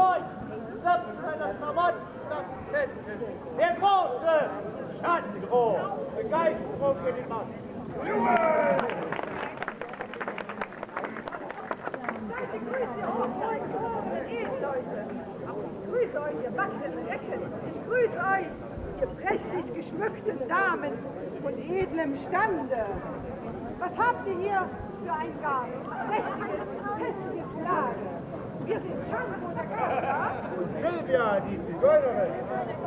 euch seiner Verwandtschaft Der große Schandro, Begeisterung in die Massen. grüße euch, ihr wackeren Recken. Ich grüße euch, ihr prächtig geschmückten Damen von edlem Stande. Was habt ihr hier für ein gar prächtiges, festiges Lager? Wir sind. Und magnífico.